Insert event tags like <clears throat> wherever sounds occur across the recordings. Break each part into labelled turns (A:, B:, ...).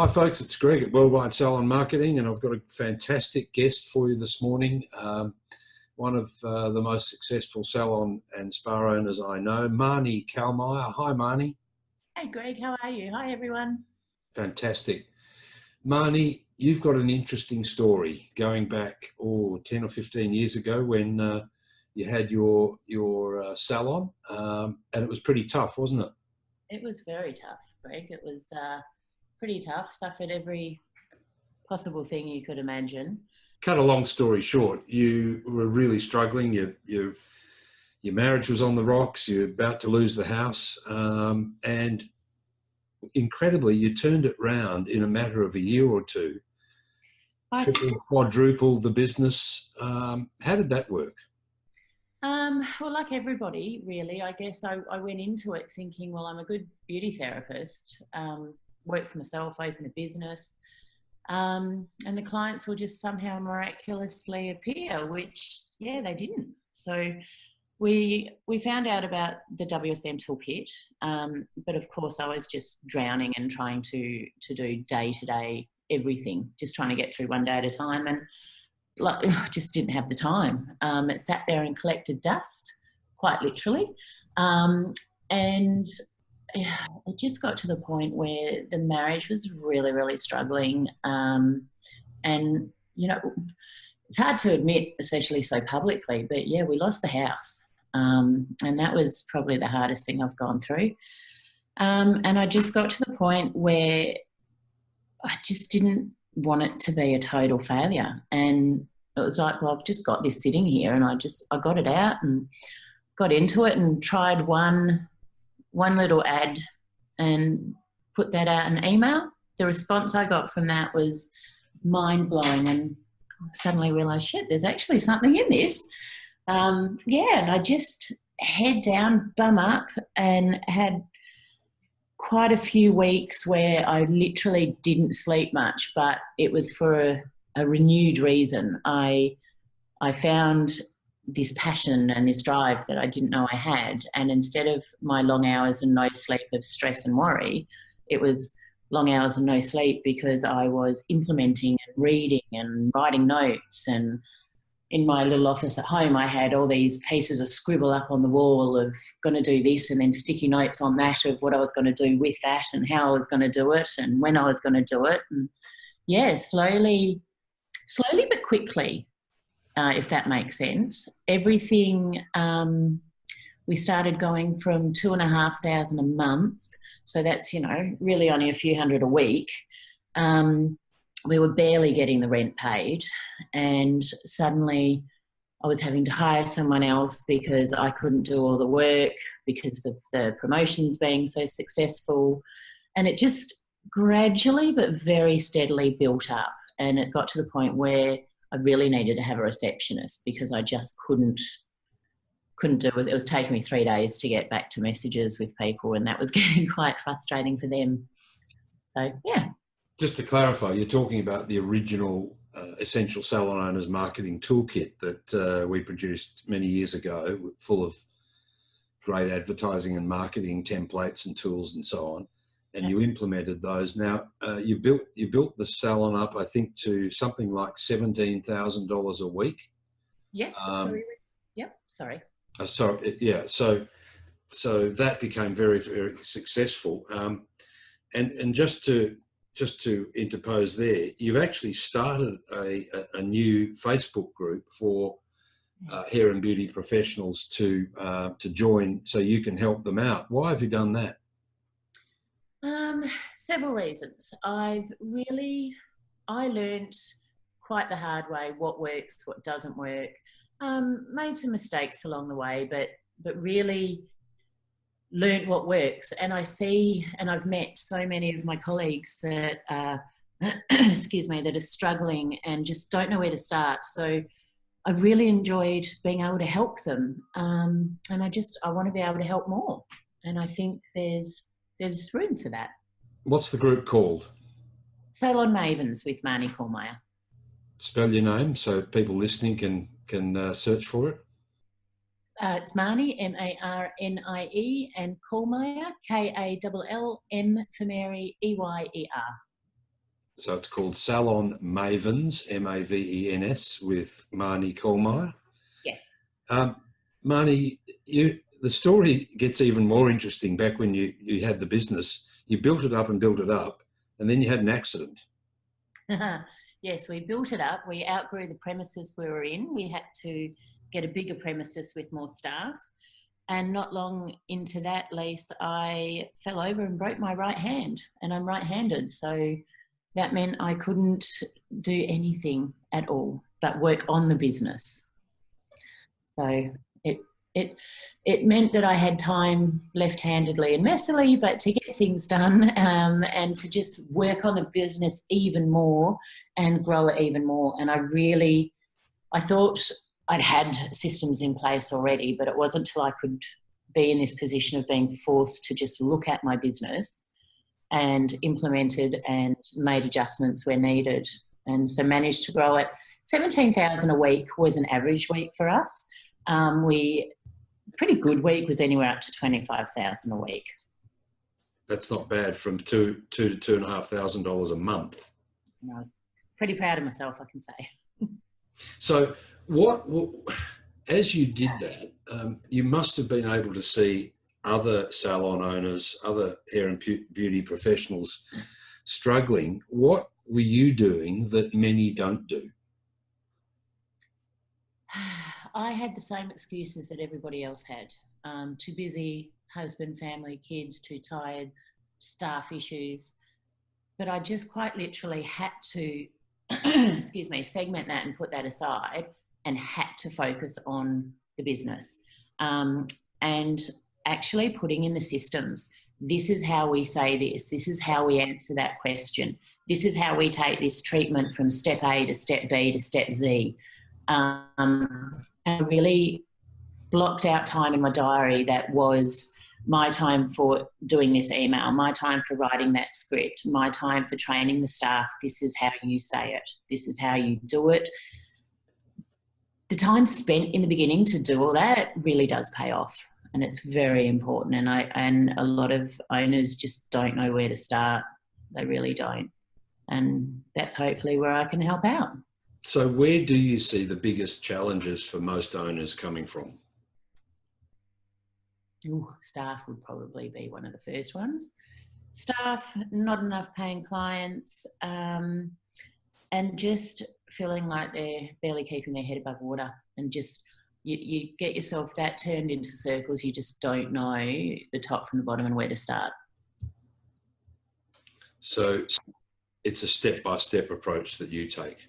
A: Hi, folks. It's Greg at Worldwide Salon Marketing, and I've got a fantastic guest for you this morning. Um, one of uh, the most successful salon and spa owners I know, Marnie Kallmeyer. Hi, Marnie.
B: Hey, Greg. How are you? Hi, everyone.
A: Fantastic. Marnie, you've got an interesting story going back, oh, 10 or 15 years ago when uh, you had your, your uh, salon, um, and it was pretty tough, wasn't it?
B: It was very tough, Greg. It was uh, pretty tough, suffered every possible thing you could imagine.
A: Cut a long story short, you were really struggling. You, you, your marriage was on the rocks. You're about to lose the house. Um, and incredibly, you turned it round in a matter of a year or two. I triple, quadrupled the business. Um, how did that work?
B: Um, well, like everybody, really, I guess I, I, went into it thinking, well, I'm a good beauty therapist. Um, work for myself, open a business. Um, and the clients will just somehow miraculously appear, which, yeah, they didn't. So we we found out about the WSM toolkit, um, but of course I was just drowning and trying to to do day to day everything, just trying to get through one day at a time, and like, <sighs> just didn't have the time. Um, it sat there and collected dust, quite literally, um, and it just got to the point where the marriage was really, really struggling. Um, and, you know, it's hard to admit, especially so publicly, but yeah, we lost the house. Um, and that was probably the hardest thing I've gone through. Um, and I just got to the point where I just didn't want it to be a total failure. And it was like, well, I've just got this sitting here and I just, I got it out and got into it and tried one one little ad and put that out in email. The response I got from that was mind blowing, and suddenly realised, shit, there's actually something in this. Um, yeah, and I just head down, bum up, and had quite a few weeks where I literally didn't sleep much, but it was for a, a renewed reason. I I found this passion and this drive that I didn't know I had. And instead of my long hours and no sleep of stress and worry, it was long hours and no sleep because I was implementing and reading and writing notes. And in my little office at home, I had all these pieces of scribble up on the wall of going to do this and then sticky notes on that of what I was going to do with that and how I was going to do it and when I was going to do it. And yeah, slowly, slowly but quickly, uh, if that makes sense. Everything, um, we started going from two and a half thousand a month. So that's, you know, really only a few hundred a week. Um, we were barely getting the rent paid. And suddenly I was having to hire someone else because I couldn't do all the work because of the promotions being so successful. And it just gradually but very steadily built up. And it got to the point where I really needed to have a receptionist because I just couldn't couldn't do it. It was taking me three days to get back to messages with people, and that was <laughs> getting quite frustrating for them. So yeah.
A: Just to clarify, you're talking about the original uh, Essential Salon Owners Marketing Toolkit that uh, we produced many years ago, full of great advertising and marketing templates and tools and so on and you implemented those. Now uh, you built you built the salon up, I think, to something like seventeen thousand dollars a week.
B: Yes. Um, sorry. Yep. Sorry.
A: Uh, sorry. Yeah. So so that became very very successful. Um, and and just to just to interpose there, you've actually started a, a, a new Facebook group for uh, hair and beauty professionals to uh, to join, so you can help them out. Why have you done that?
B: Um, several reasons. I've really, I learned quite the hard way what works, what doesn't work. Um, made some mistakes along the way, but but really learned what works. And I see, and I've met so many of my colleagues that are, <clears throat> excuse me, that are struggling and just don't know where to start. So I've really enjoyed being able to help them, um, and I just I want to be able to help more. And I think there's there's room for that.
A: What's the group called?
B: Salon Mavens with Marnie Kallmeyer.
A: Spell your name so people listening can can uh, search for it.
B: Uh, it's Marnie, M-A-R-N-I-E, and Kallmeyer, K-A-L-L-M for Mary, E-Y-E-R.
A: So it's called Salon Mavens, M-A-V-E-N-S, with Marnie Kallmeyer.
B: Yes.
A: Um, Marnie, you, the story gets even more interesting back when you, you had the business. You built it up and built it up, and then you had an accident. <laughs>
B: yes, we built it up. We outgrew the premises we were in. We had to get a bigger premises with more staff. And not long into that lease, I fell over and broke my right hand, and I'm right handed. So that meant I couldn't do anything at all but work on the business. So it it meant that I had time left-handedly and messily, but to get things done um, and to just work on the business even more and grow it even more. And I really, I thought I'd had systems in place already, but it wasn't until I could be in this position of being forced to just look at my business and implemented and made adjustments where needed. And so managed to grow it. 17,000 a week was an average week for us. Um, we, pretty good week was anywhere up to 25,000 a week.
A: That's not bad from two, two to two and a half thousand dollars a month.
B: And I was pretty proud of myself, I can say. <laughs>
A: so what, what, as you did that, um, you must have been able to see other salon owners, other hair and beauty professionals struggling. What were you doing that many don't do? <sighs> <sighs> <sighs>
B: I had the same excuses that everybody else had. Um, too busy, husband, family, kids, too tired, staff issues. But I just quite literally had to, <clears throat> excuse me, segment that and put that aside and had to focus on the business. Um, and actually putting in the systems. This is how we say this. This is how we answer that question. This is how we take this treatment from step A to step B to step Z. Um, and really blocked out time in my diary that was my time for doing this email, my time for writing that script, my time for training the staff. This is how you say it. This is how you do it. The time spent in the beginning to do all that really does pay off and it's very important. And I and a lot of owners just don't know where to start. They really don't, and that's hopefully where I can help out.
A: So, where do you see the biggest challenges for most owners coming from?
B: Ooh, staff would probably be one of the first ones. Staff, not enough paying clients, um, and just feeling like they're barely keeping their head above water and just you, you get yourself that turned into circles, you just don't know the top from the bottom and where to start.
A: So it's a step by step approach that you take.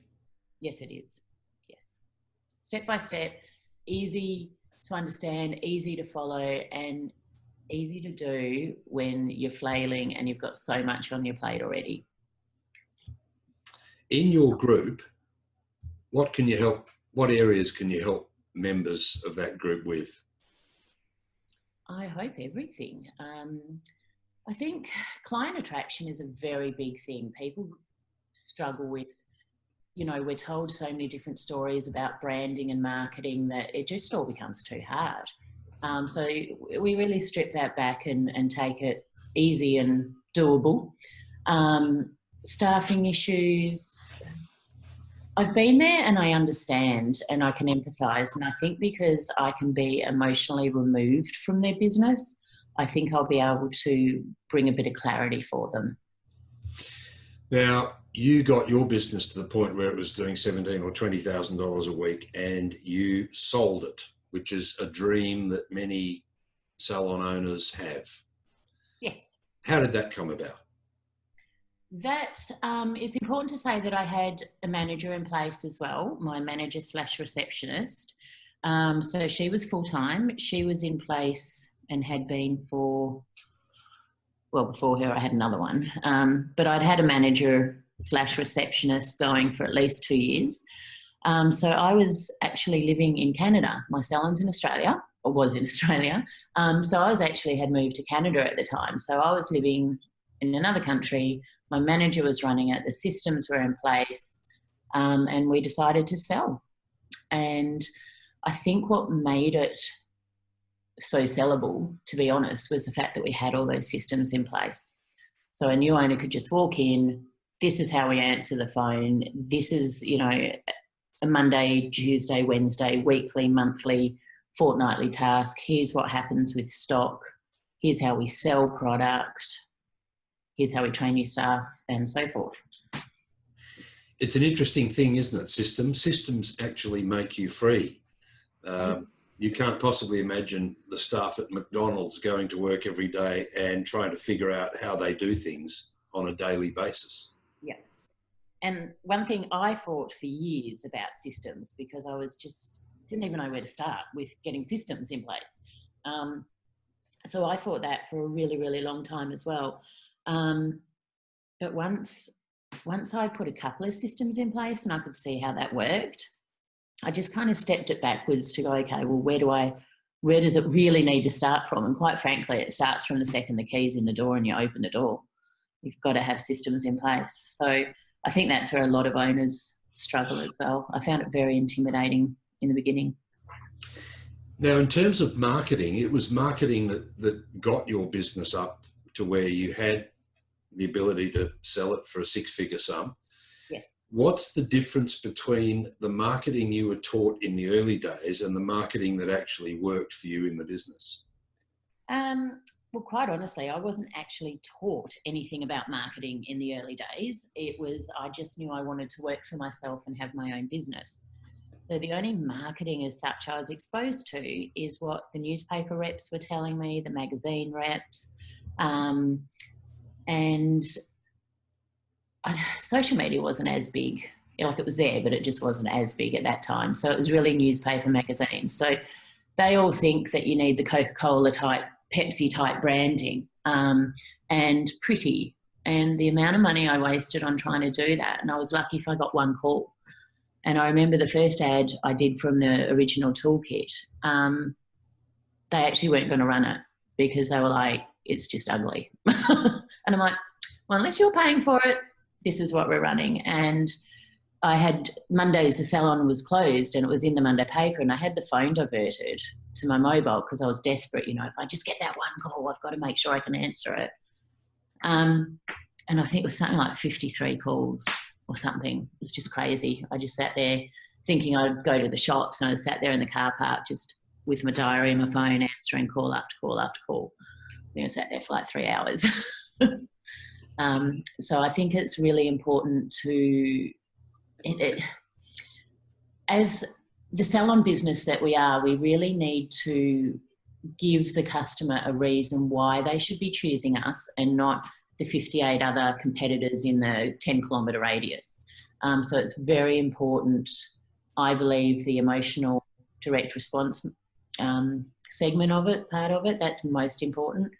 B: Yes, it is. Yes. Step by step, easy to understand, easy to follow, and easy to do when you're flailing and you've got so much on your plate already.
A: In your group, what can you help? What areas can you help members of that group with?
B: I hope everything. Um, I think client attraction is a very big thing. People struggle with, you know, we're told so many different stories about branding and marketing that it just all becomes too hard. Um, so we really strip that back and, and take it easy and doable. Um, staffing issues, I've been there and I understand and I can empathize. And I think because I can be emotionally removed from their business, I think I'll be able to bring a bit of clarity for them.
A: Now, you got your business to the point where it was doing seventeen or twenty thousand dollars a week, and you sold it, which is a dream that many salon owners have.
B: Yes.
A: How did that come about?
B: That um, it's important to say that I had a manager in place as well, my manager slash receptionist. Um, so she was full time. She was in place and had been for, well, before her, I had another one. Um, but I'd had a manager slash receptionist going for at least two years. Um, so I was actually living in Canada. My salon's in Australia, or was in <laughs> Australia. Um, so I was actually had moved to Canada at the time. So I was living in another country my manager was running it, the systems were in place, um, and we decided to sell. And I think what made it so sellable, to be honest, was the fact that we had all those systems in place. So a new owner could just walk in, this is how we answer the phone. This is, you know, a Monday, Tuesday, Wednesday, weekly, monthly, fortnightly task. Here's what happens with stock. Here's how we sell product. Here's how we train your staff and so forth.
A: It's an interesting thing, isn't it? Systems. Systems actually make you free. Um, you can't possibly imagine the staff at McDonald's going to work every day and trying to figure out how they do things on a daily basis.
B: Yeah. And one thing I thought for years about systems because I was just didn't even know where to start with getting systems in place. Um, so I thought that for a really, really long time as well. Um, but once, once I put a couple of systems in place and I could see how that worked, I just kind of stepped it backwards to go, okay, well, where do I, where does it really need to start from? And quite frankly, it starts from the second the key's in the door and you open the door. You've got to have systems in place. So I think that's where a lot of owners struggle as well. I found it very intimidating in the beginning.
A: Now, in terms of marketing, it was marketing that, that got your business up to where you had the ability to sell it for a six figure sum.
B: Yes.
A: What's the difference between the marketing you were taught in the early days and the marketing that actually worked for you in the business?
B: Um, well, quite honestly, I wasn't actually taught anything about marketing in the early days. It was, I just knew I wanted to work for myself and have my own business. So the only marketing as such I was exposed to is what the newspaper reps were telling me, the magazine reps, um, and social media wasn't as big. Like it was there, but it just wasn't as big at that time. So it was really newspaper magazines. So they all think that you need the Coca-Cola type, Pepsi type branding um, and pretty. And the amount of money I wasted on trying to do that. And I was lucky if I got one call. And I remember the first ad I did from the original toolkit, um, they actually weren't going to run it because they were like, it's just ugly. <laughs> and I'm like, well, unless you're paying for it, this is what we're running. And I had Mondays, the salon was closed and it was in the Monday paper, and I had the phone diverted to my mobile because I was desperate. You know, if I just get that one call, I've got to make sure I can answer it. Um, and I think it was something like 53 calls or something. It was just crazy. I just sat there thinking I'd go to the shops, and I sat there in the car park just with my diary and my phone answering call after call after call. I sat there for like three hours. <laughs> um, so I think it's really important to, it, it, as the salon business that we are, we really need to give the customer a reason why they should be choosing us and not the 58 other competitors in the 10 kilometre radius. Um, so it's very important, I believe, the emotional direct response um, segment of it, part of it, that's most important.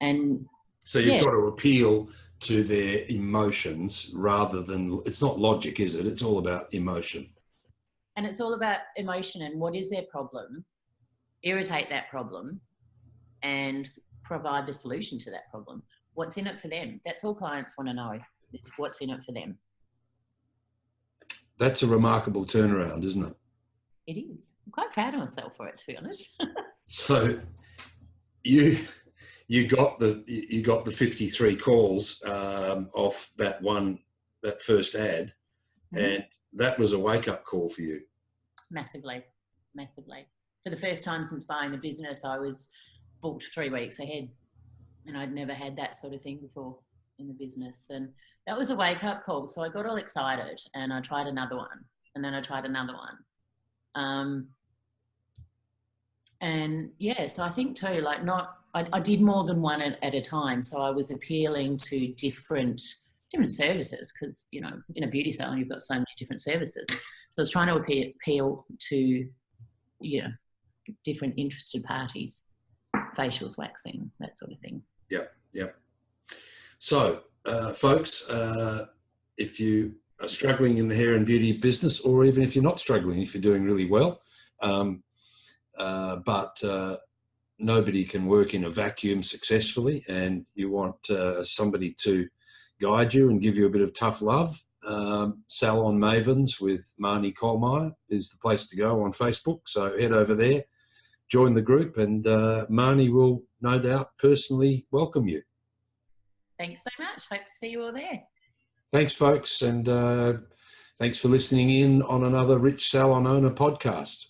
B: And
A: so you've yeah. got to appeal to their emotions rather than it's not logic, is it? It's all about emotion.
B: And it's all about emotion and what is their problem, irritate that problem, and provide the solution to that problem. What's in it for them? That's all clients want to know. It's what's in it for them.
A: That's a remarkable turnaround, isn't it?
B: It is. I'm quite proud of myself for it, to be honest. <laughs>
A: so you you got the you got the 53 calls um, off that one that first ad mm-hmm. and that was a wake-up call for you.
B: Massively massively. For the first time since buying the business i was booked three weeks ahead and i'd never had that sort of thing before in the business and that was a wake-up call. So i got all excited and i tried another one and then i tried another one. Um, and yeah so i think too like not I, I did more than one at, at, a time. So I was appealing to different different services because you know in a beauty salon you've got so many different services. So I was trying to appeal, appeal to you know different interested parties, facials, waxing, that sort of thing.
A: Yep, yep. So, uh, folks, uh, if you are struggling in the hair and beauty business, or even if you're not struggling, if you're doing really well, um, uh, but uh, nobody can work in a vacuum successfully and you want uh, somebody to guide you and give you a bit of tough love, um, Salon Mavens with Marnie Kallmeyer is the place to go on Facebook. So head over there, join the group and uh, Marnie will no doubt personally welcome you.
B: Thanks so much. Hope to see you all there.
A: Thanks, folks, and uh, thanks for listening in on another Rich Salon Owner podcast.